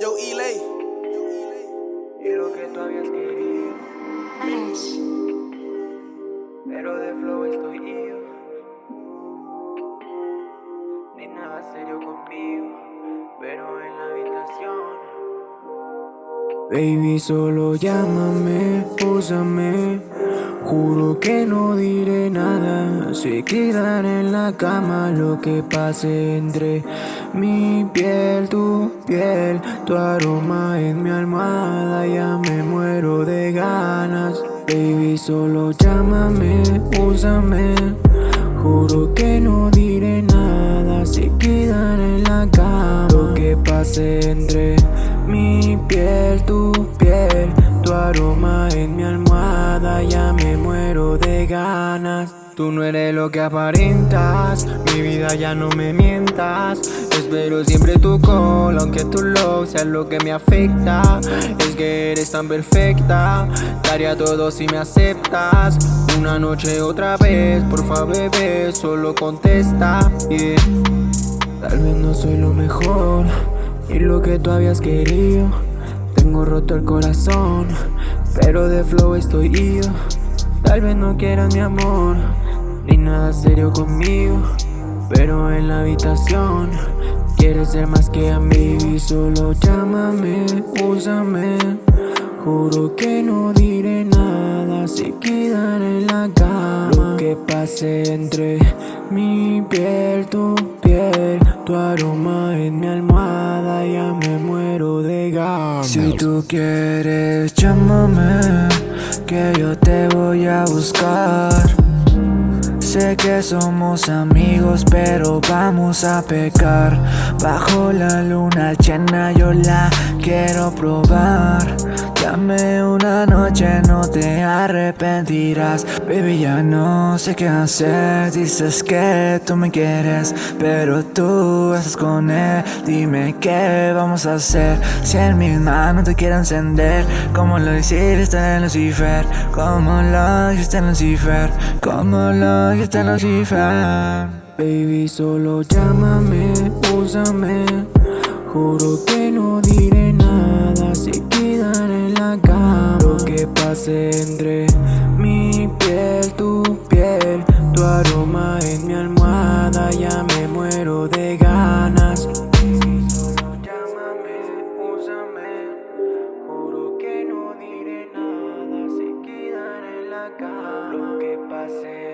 Yo, Elay. Y lo que tú habías querido. Pero de flow estoy yo. Ni nada serio conmigo. Pero en la habitación. Baby, solo llámame, úsame. Juro que no diré nada. Se quedan en la cama lo que pase entre mi piel, tu piel, tu aroma en mi almohada. Ya me muero de ganas. Baby, solo llámame, úsame. Juro que no diré nada. Se quedan en la cama lo que pase entre mi piel, tu piel, Tú no eres lo que aparentas, mi vida ya no me mientas. Espero siempre tu call, aunque tu love sea lo que me afecta. Es que eres tan perfecta, daría todo si me aceptas. Una noche otra vez, por favor bebé, solo contesta. Tal vez no soy lo mejor y lo que tú habías querido. Tengo roto el corazón, pero de flow estoy yo. Tal vez no quieras mi amor, ni nada serio conmigo. Pero en la habitación quieres ser más que a mí. Solo llámame, úsame. Juro que no diré nada, se quedan en la cama. Lo que pase entre mi piel, tu piel, tu aroma en mi almohada, ya me muero de ganas. Si tú quieres, llámame, que yo te voy a buscar. Sé que somos amigos, pero vamos a pecar. Bajo la luna llena, yo la quiero probar. Dame una noche, no te arrepentirás. Baby, ya no sé qué hacer. Dices que tú me quieres Pero tú estás con él. Dime qué vamos a hacer. Si en mis manos te quiero encender Como lo hiciste en Lucifer Como lo hiciste en Lucifer Como lo hiciste en Lucifer Baby, solo llámame, úsame. Juro que no diré Si solo llámame, púsame, juro que no diré nada, sin quedar en la cara. Lo que pase.